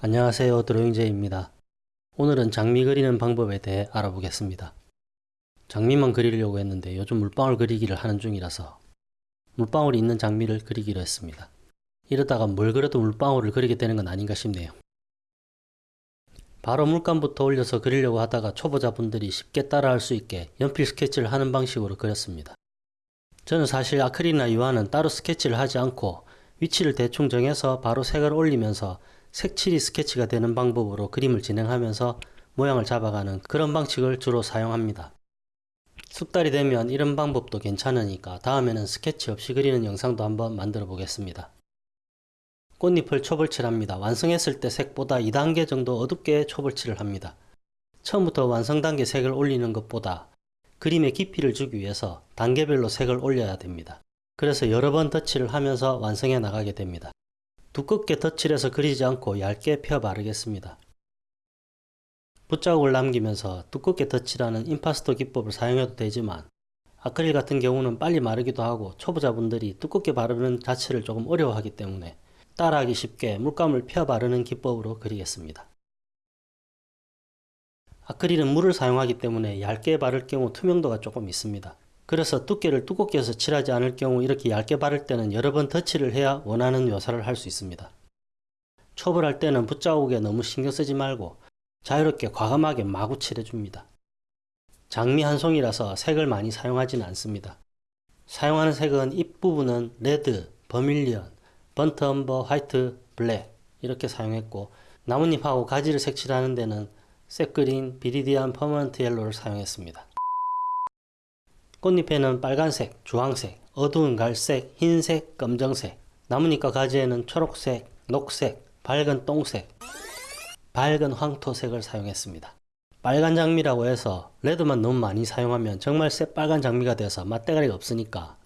안녕하세요 드로잉제입니다. 오늘은 장미 그리는 방법에 대해 알아보겠습니다. 장미만 그리려고 했는데 요즘 물방울 그리기를 하는 중이라서 물방울이 있는 장미를 그리기로 했습니다. 이러다가 뭘 그려도 물방울을 그리게 되는 건 아닌가 싶네요. 바로 물감부터 올려서 그리려고 하다가 초보자분들이 쉽게 따라할 수 있게 연필 스케치를 하는 방식으로 그렸습니다. 저는 사실 아크릴이나 유화는 따로 스케치를 하지 않고 위치를 대충 정해서 바로 색을 올리면서 색칠이 스케치가 되는 방법으로 그림을 진행하면서 모양을 잡아가는 그런 방식을 주로 사용합니다. 숙달이 되면 이런 방법도 괜찮으니까 다음에는 스케치 없이 그리는 영상도 한번 만들어 보겠습니다. 꽃잎을 초벌칠합니다. 완성했을 때 색보다 2단계 정도 어둡게 초벌칠을 합니다. 처음부터 완성 단계 색을 올리는 것보다 그림의 깊이를 주기 위해서 단계별로 색을 올려야 됩니다. 그래서 여러 번 덧칠을 하면서 완성해 나가게 됩니다. 두껍게 덧칠해서 그리지 않고 얇게 펴 바르겠습니다. 붓자국을 남기면서 두껍게 덧칠하는 임파스토 기법을 사용해도 되지만 아크릴 같은 경우는 빨리 마르기도 하고 초보자분들이 두껍게 바르는 자체를 조금 어려워하기 때문에 따라하기 쉽게 물감을 펴 바르는 기법으로 그리겠습니다. 아크릴은 물을 사용하기 때문에 얇게 바를 경우 투명도가 조금 있습니다. 그래서 두께를 두껍게 해서 칠하지 않을 경우 이렇게 얇게 바를 때는 여러 번 덧칠을 해야 원하는 묘사를 할 수 있습니다. 초벌할 때는 붓자국에 너무 신경 쓰지 말고 자유롭게 과감하게 마구 칠해줍니다. 장미 한 송이라서 색을 많이 사용하지는 않습니다. 사용하는 색은 잎부분은 red, vermilion, burnt umber, white, black 이렇게 사용했고 나뭇잎하고 가지를 색칠하는 데는 sap green, viridian permanent yellow를 사용했습니다. 꽃잎에는 빨간색, 주황색, 어두운 갈색, 흰색, 검정색, 나뭇잎과 가지에는 초록색, 녹색, 밝은 똥색, 밝은 황토색을 사용했습니다. 빨간 장미라고 해서 red만 너무 많이 사용하면 정말 새빨간 장미가 돼서 맛대가리가 없으니까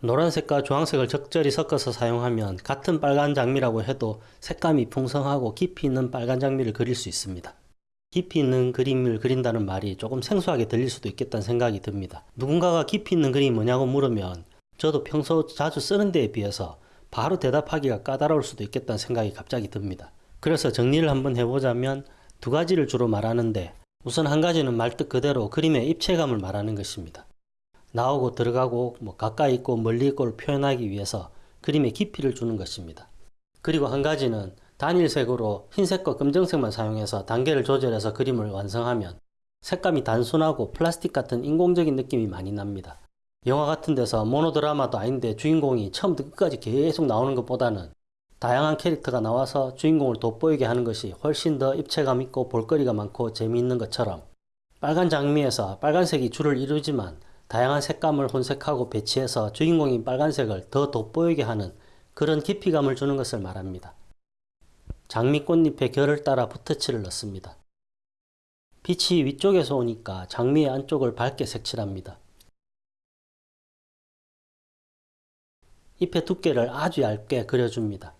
노란색과 주황색을 적절히 섞어서 사용하면 같은 빨간 장미라고 해도 색감이 풍성하고 깊이 있는 빨간 장미를 그릴 수 있습니다. 깊이 있는 그림을 그린다는 말이 조금 생소하게 들릴 수도 있겠다는 생각이 듭니다. 누군가가 깊이 있는 그림이 뭐냐고 물으면 저도 평소 자주 쓰는 데에 비해서 바로 대답하기가 까다로울 수도 있겠다는 생각이 갑자기 듭니다. 그래서 정리를 한번 해보자면 두 가지를 주로 말하는데 우선 한 가지는 말뜻 그대로 그림의 입체감을 말하는 것입니다. 나오고 들어가고 뭐 가까이 있고 멀리 있고를 표현하기 위해서 그림의 깊이를 주는 것입니다. 그리고 한 가지는 단일색으로 흰색과 검정색만 사용해서 단계를 조절해서 그림을 완성하면 색감이 단순하고 플라스틱 같은 인공적인 느낌이 많이 납니다. 영화 같은 데서 모노드라마도 아닌데 주인공이 처음부터 끝까지 계속 나오는 것보다는 다양한 캐릭터가 나와서 주인공을 돋보이게 하는 것이 훨씬 더 입체감 있고 볼거리가 많고 재미있는 것처럼 빨간 장미에서 빨간색이 주를 이루지만 다양한 색감을 혼색하고 배치해서 주인공인 빨간색을 더 돋보이게 하는 그런 깊이감을 주는 것을 말합니다. 장미 꽃잎의 결을 따라 붓터칠을 넣습니다. 빛이 위쪽에서 오니까 장미의 안쪽을 밝게 색칠합니다. 잎의 두께를 아주 얇게 그려줍니다.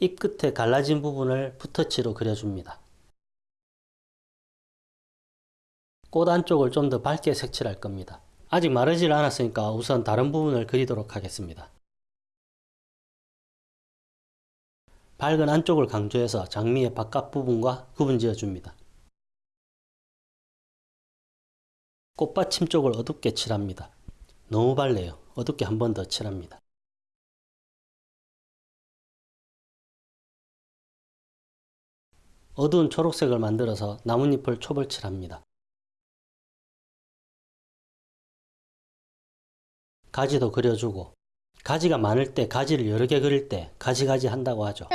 잎 끝에 갈라진 부분을 붓터치로 그려줍니다. 꽃 안쪽을 좀 더 밝게 색칠할 겁니다. 아직 마르질 않았으니까 우선 다른 부분을 그리도록 하겠습니다. 밝은 안쪽을 강조해서 장미의 바깥 부분과 구분지어 줍니다. 꽃받침 쪽을 어둡게 칠합니다. 너무 밝네요. 어둡게 한 번 더 칠합니다. 어두운 초록색을 만들어서 나뭇잎을 초벌칠합니다. 가지도 그려주고 가지가 많을 때 가지를 여러 개 그릴 때 가지가지 한다고 하죠.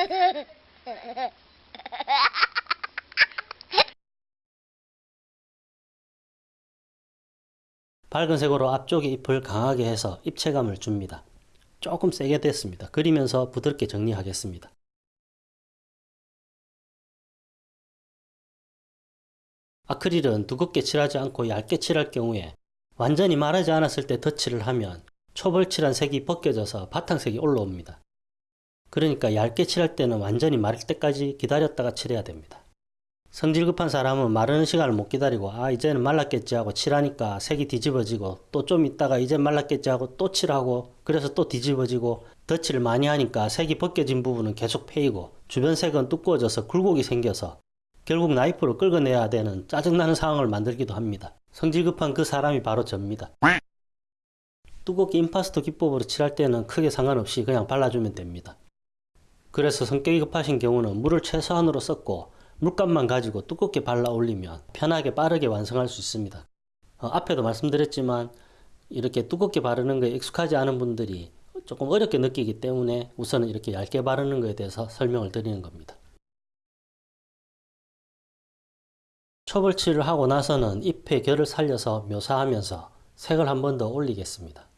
밝은 색으로 앞쪽의 잎을 강하게 해서 입체감을 줍니다. 조금 세게 됐습니다. 그리면서 부드럽게 정리하겠습니다. 아크릴은 두껍게 칠하지 않고 얇게 칠할 경우에 완전히 마르지 않았을 때 덧칠을 하면 초벌 칠한 색이 벗겨져서 바탕색이 올라옵니다. 그러니까 얇게 칠할 때는 완전히 마를 때까지 기다렸다가 칠해야 됩니다. 성질 급한 사람은 마르는 시간을 못 기다리고 아 이제는 말랐겠지 하고 칠하니까 색이 뒤집어지고 또 좀 있다가 이제 말랐겠지 하고 또 칠하고 그래서 또 뒤집어지고 덧칠을 많이 하니까 색이 벗겨진 부분은 계속 패이고 주변 색은 두꺼워져서 굴곡이 생겨서 결국 나이프로 긁어내야 되는 짜증나는 상황을 만들기도 합니다. 성질 급한 그 사람이 바로 접니다. 두껍게 임파스터 기법으로 칠할 때는 크게 상관없이 그냥 발라주면 됩니다. 그래서 성격이 급하신 경우는 물을 최소한으로 썼고 물감만 가지고 두껍게 발라 올리면 편하게 빠르게 완성할 수 있습니다. 어, 앞에도 말씀드렸지만 이렇게 두껍게 바르는 거에 익숙하지 않은 분들이 조금 어렵게 느끼기 때문에 우선은 이렇게 얇게 바르는 것에 대해서 설명을 드리는 겁니다. 초벌칠을 하고 나서는 잎의 결을 살려서 묘사하면서 색을 한 번 더 올리겠습니다.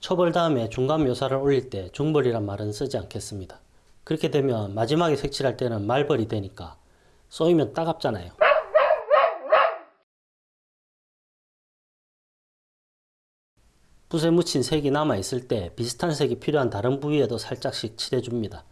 초벌 다음에 중간 묘사를 올릴 때 중벌이란 말은 쓰지 않겠습니다. 그렇게 되면 마지막에 색칠할 때는 말벌이 되니까 쏘이면 따갑잖아요. 붓에 묻힌 색이 남아있을 때 비슷한 색이 필요한 다른 부위에도 살짝씩 칠해줍니다.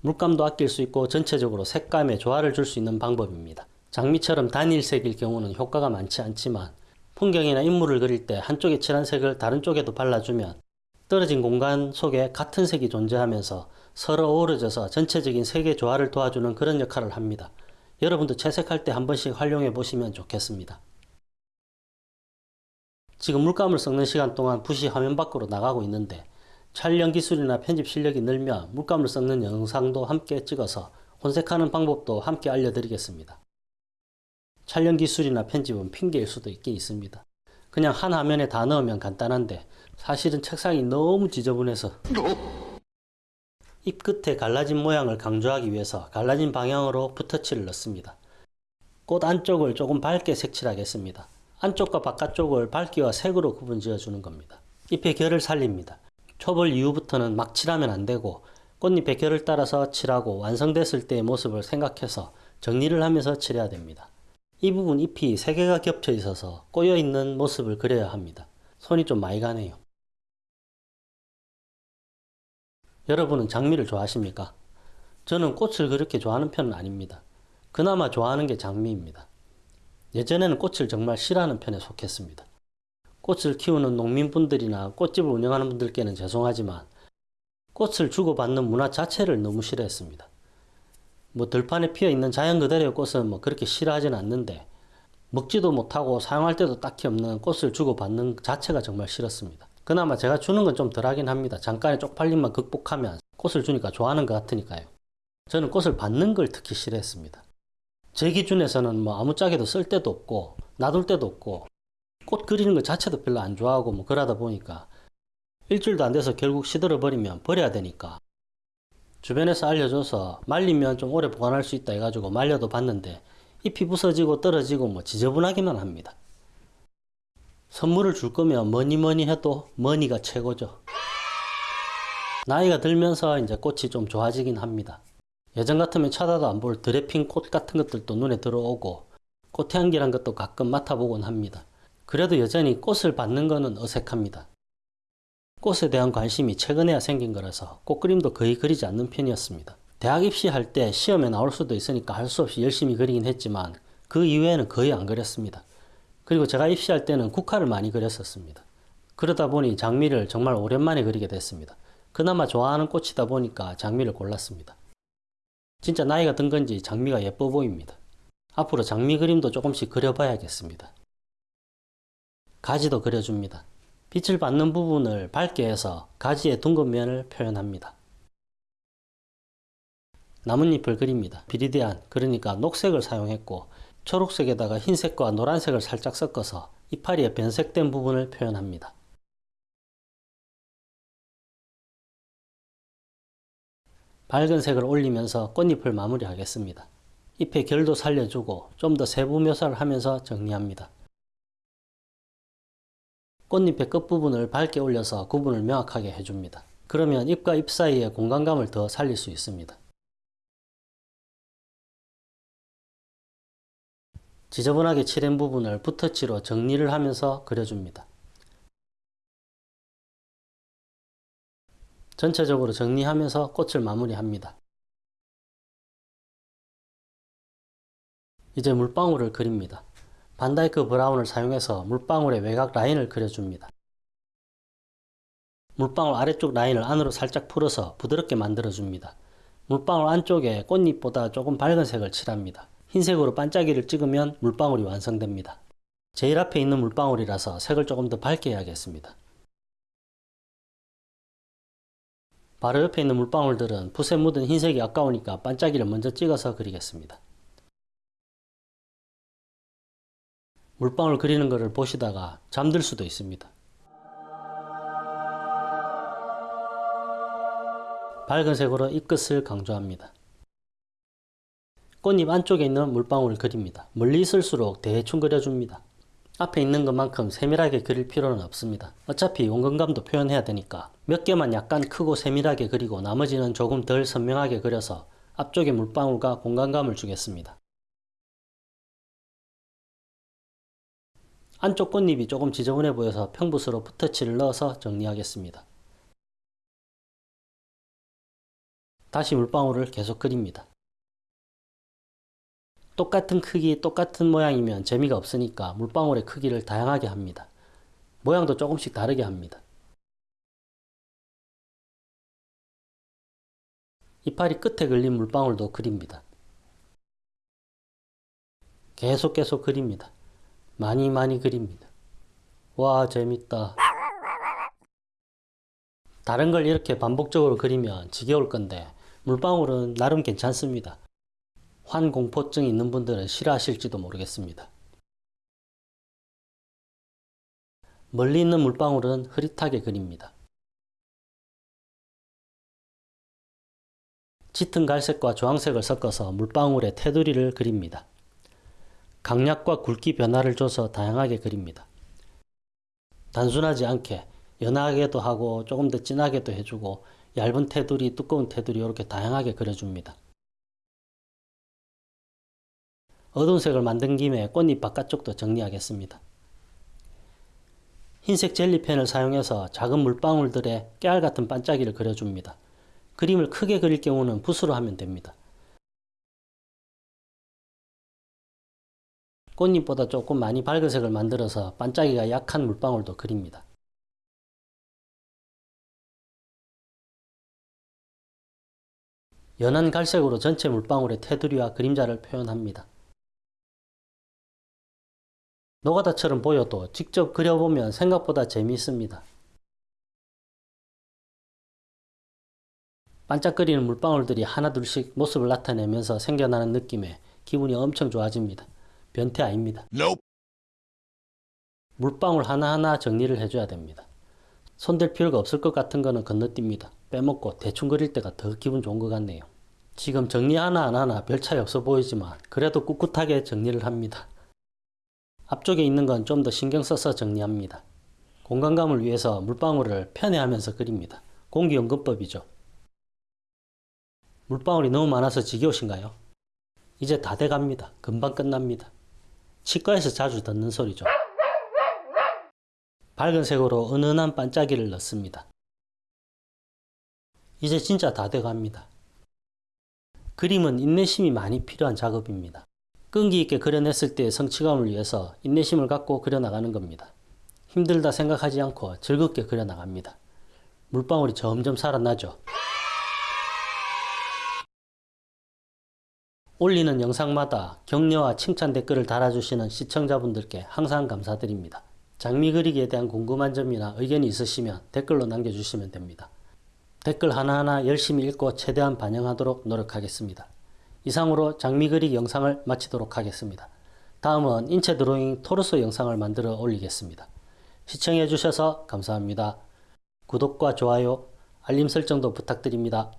물감도 아낄 수 있고 전체적으로 색감에 조화를 줄 수 있는 방법입니다. 장미처럼 단일색일 경우는 효과가 많지 않지만 풍경이나 인물을 그릴 때 한쪽에 칠한 색을 다른 쪽에도 발라주면 떨어진 공간 속에 같은 색이 존재하면서 서로 어우러져서 전체적인 색의 조화를 도와주는 그런 역할을 합니다. 여러분도 채색할 때 한 번씩 활용해 보시면 좋겠습니다. 지금 물감을 섞는 시간 동안 붓이 화면 밖으로 나가고 있는데 촬영 기술이나 편집 실력이 늘면 물감을 섞는 영상도 함께 찍어서 혼색하는 방법도 함께 알려드리겠습니다. 촬영 기술이나 편집은 핑계일 수도 있긴 있습니다. 그냥 한 화면에 다 넣으면 간단한데 사실은 책상이 너무 지저분해서 잎 끝에 갈라진 모양을 강조하기 위해서 갈라진 방향으로 붓터치를 넣습니다. 꽃 안쪽을 조금 밝게 색칠하겠습니다. 안쪽과 바깥쪽을 밝기와 색으로 구분 지어주는 겁니다. 잎의 결을 살립니다. 초벌 이후부터는 막 칠하면 안되고 꽃잎의 결을 따라서 칠하고 완성됐을 때의 모습을 생각해서 정리를 하면서 칠해야 됩니다. 이 부분 잎이 3개가 겹쳐 있어서 꼬여있는 모습을 그려야 합니다. 손이 좀 많이 가네요. 여러분은 장미를 좋아하십니까? 저는 꽃을 그렇게 좋아하는 편은 아닙니다. 그나마 좋아하는 게 장미입니다. 예전에는 꽃을 정말 싫어하는 편에 속했습니다. 꽃을 키우는 농민분들이나 꽃집을 운영하는 분들께는 죄송하지만 꽃을 주고받는 문화 자체를 너무 싫어했습니다. 뭐 들판에 피어 있는 자연 그대로의 꽃은 뭐 그렇게 싫어하진 않는데 먹지도 못하고 사용할 때도 딱히 없는 꽃을 주고받는 자체가 정말 싫었습니다. 그나마 제가 주는 건 좀 덜하긴 합니다. 잠깐의 쪽팔림만 극복하면 꽃을 주니까 좋아하는 것 같으니까요. 저는 꽃을 받는 걸 특히 싫어했습니다. 제 기준에서는 뭐 아무짝에도 쓸 데도 없고 놔둘 데도 없고 꽃 그리는 것 자체도 별로 안 좋아하고 뭐 그러다 보니까 일주일도 안 돼서 결국 시들어 버리면 버려야 되니까 주변에서 알려줘서 말리면 좀 오래 보관할 수 있다 해가지고 말려도 봤는데 잎이 부서지고 떨어지고 뭐 지저분하기만 합니다. 선물을 줄 거면 뭐니 뭐니 해도 money가 최고죠. 나이가 들면서 이제 꽃이 좀 좋아지긴 합니다. 예전 같으면 쳐다도 안 볼 드레핑 꽃 같은 것들도 눈에 들어오고 꽃향기란 것도 가끔 맡아보곤 합니다. 그래도 여전히 꽃을 받는 것은 어색합니다. 꽃에 대한 관심이 최근에야 생긴 거라서 꽃그림도 거의 그리지 않는 편이었습니다. 대학 입시할 때 시험에 나올 수도 있으니까 할 수 없이 열심히 그리긴 했지만 그 이외에는 거의 안 그렸습니다. 그리고 제가 입시할 때는 국화를 많이 그렸었습니다. 그러다 보니 장미를 정말 오랜만에 그리게 됐습니다. 그나마 좋아하는 꽃이다 보니까 장미를 골랐습니다. 진짜 나이가 든 건지 장미가 예뻐 보입니다. 앞으로 장미 그림도 조금씩 그려봐야겠습니다. 가지도 그려줍니다. 빛을 받는 부분을 밝게 해서 가지의 둥근 면을 표현합니다. 나뭇잎을 그립니다. 비리디안, 그러니까 녹색을 사용했고 초록색에다가 흰색과 노란색을 살짝 섞어서 이파리의 변색된 부분을 표현합니다. 밝은 색을 올리면서 꽃잎을 마무리하겠습니다. 잎의 결도 살려주고 좀 더 세부 묘사를 하면서 정리합니다. 꽃잎의 끝부분을 밝게 올려서 구분을 명확하게 해줍니다. 그러면 잎과 잎 사이의 공간감을 더 살릴 수 있습니다. 지저분하게 칠한 부분을 붓터치로 정리를 하면서 그려줍니다. 전체적으로 정리하면서 꽃을 마무리합니다. 이제 물방울을 그립니다. 반다이크 브라운을 사용해서 물방울의 외곽 라인을 그려줍니다. 물방울 아래쪽 라인을 안으로 살짝 풀어서 부드럽게 만들어줍니다. 물방울 안쪽에 꽃잎보다 조금 밝은 색을 칠합니다. 흰색으로 반짝이를 찍으면 물방울이 완성됩니다. 제일 앞에 있는 물방울이라서 색을 조금 더 밝게 해야겠습니다. 바로 옆에 있는 물방울들은 붓에 묻은 흰색이 아까우니까 반짝이를 먼저 찍어서 그리겠습니다. 물방울 그리는 것을 보시다가 잠들 수도 있습니다. 밝은 색으로 잎끝을 강조합니다. 꽃잎 안쪽에 있는 물방울을 그립니다. 멀리 있을수록 대충 그려줍니다. 앞에 있는 것만큼 세밀하게 그릴 필요는 없습니다. 어차피 원근감도 표현해야 되니까 몇 개만 약간 크고 세밀하게 그리고 나머지는 조금 덜 선명하게 그려서 앞쪽에 물방울과 공간감을 주겠습니다. 안쪽 꽃잎이 조금 지저분해 보여서 평붓으로 붓터치를 넣어서 정리하겠습니다. 다시 물방울을 계속 그립니다. 똑같은 크기, 똑같은 모양이면 재미가 없으니까 물방울의 크기를 다양하게 합니다. 모양도 조금씩 다르게 합니다. 이파리 끝에 걸린 물방울도 그립니다. 계속 계속 그립니다. 많이 많이 그립니다. 와 재밌다. 다른 걸 이렇게 반복적으로 그리면 지겨울 건데 물방울은 나름 괜찮습니다. 환공포증 있는 분들은 싫어하실지도 모르겠습니다. 멀리 있는 물방울은 흐릿하게 그립니다. 짙은 갈색과 주황색을 섞어서 물방울의 테두리를 그립니다. 강약과 굵기 변화를 줘서 다양하게 그립니다. 단순하지 않게 연하게도 하고 조금 더 진하게도 해주고 얇은 테두리, 두꺼운 테두리 이렇게 다양하게 그려줍니다. 어두운 색을 만든 김에 꽃잎 바깥쪽도 정리하겠습니다. 흰색 젤리펜을 사용해서 작은 물방울들의 깨알 같은 반짝이를 그려줍니다. 그림을 크게 그릴 경우는 붓으로 하면 됩니다. 꽃잎보다 조금 많이 밝은 색을 만들어서 반짝이가 약한 물방울도 그립니다. 연한 갈색으로 전체 물방울의 테두리와 그림자를 표현합니다. 노가다처럼 보여도 직접 그려보면 생각보다 재미있습니다. 반짝거리는 물방울들이 하나둘씩 모습을 나타내면서 생겨나는 느낌에 기분이 엄청 좋아집니다. 변태 아닙니다. Nope. 물방울 하나하나 정리를 해줘야 됩니다. 손댈 필요가 없을 것 같은 거는 건너뜁니다. 빼먹고 대충 그릴 때가 더 기분 좋은 것 같네요. 지금 정리 하나 안 하나 별 차이 없어 보이지만 그래도 꿋꿋하게 정리를 합니다. 앞쪽에 있는 건 좀 더 신경 써서 정리합니다. 공간감을 위해서 물방울을 편애하면서 그립니다. 공기연금법이죠. 물방울이 너무 많아서 지겨우신가요? 이제 다 돼갑니다. 금방 끝납니다. 치과에서 자주 듣는 소리죠. 밝은 색으로 은은한 반짝이를 넣습니다. 이제 진짜 다 돼갑니다. 그림은 인내심이 많이 필요한 작업입니다. 끈기 있게 그려냈을 때의 성취감을 위해서 인내심을 갖고 그려나가는 겁니다. 힘들다 생각하지 않고 즐겁게 그려나갑니다. 물방울이 점점 살아나죠. 올리는 영상마다 격려와 칭찬 댓글을 달아주시는 시청자분들께 항상 감사드립니다. 장미 그리기에 대한 궁금한 점이나 의견이 있으시면 댓글로 남겨주시면 됩니다. 댓글 하나하나 열심히 읽고 최대한 반영하도록 노력하겠습니다. 이상으로 장미 그리기 영상을 마치도록 하겠습니다. 다음은 인체 드로잉 토르소 영상을 만들어 올리겠습니다. 시청해 주셔서 감사합니다. 구독과 좋아요, 알림 설정도 부탁드립니다.